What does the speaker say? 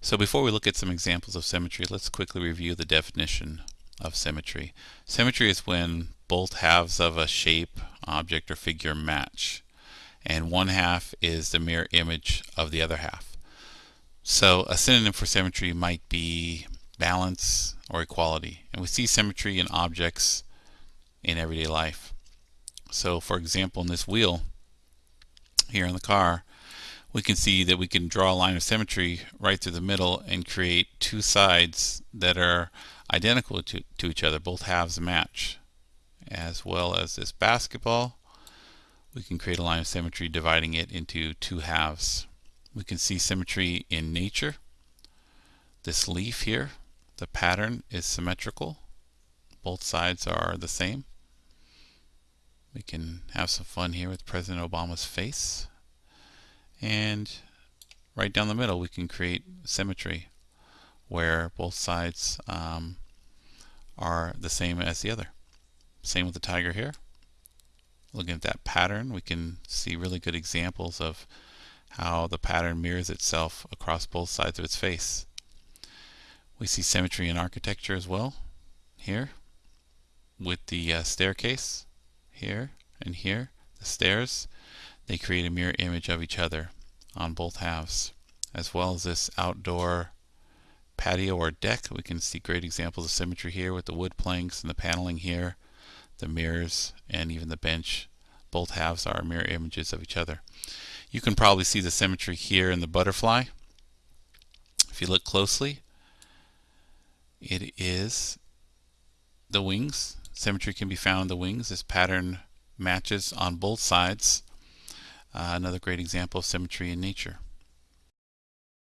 So before we look at some examples of symmetry, let's quickly review the definition of symmetry. Symmetry is when both halves of a shape, object, or figure match, and one half is the mirror image of the other half. So a synonym for symmetry might be balance or equality. And we see symmetry in objects in everyday life. So for example, in this wheel here in the car, we can see that we can draw a line of symmetry right through the middle and create two sides that are identical to, to each other, both halves match. As well as this basketball, we can create a line of symmetry dividing it into two halves. We can see symmetry in nature. This leaf here, the pattern is symmetrical. Both sides are the same. We can have some fun here with President Obama's face. And right down the middle we can create symmetry where both sides um, are the same as the other. Same with the tiger here. Looking at that pattern we can see really good examples of how the pattern mirrors itself across both sides of its face. We see symmetry in architecture as well here with the uh, staircase here and here the stairs they create a mirror image of each other on both halves as well as this outdoor patio or deck. We can see great examples of symmetry here with the wood planks and the paneling here the mirrors and even the bench. Both halves are mirror images of each other. You can probably see the symmetry here in the butterfly. If you look closely it is the wings. Symmetry can be found in the wings. This pattern matches on both sides Uh, another great example of symmetry in nature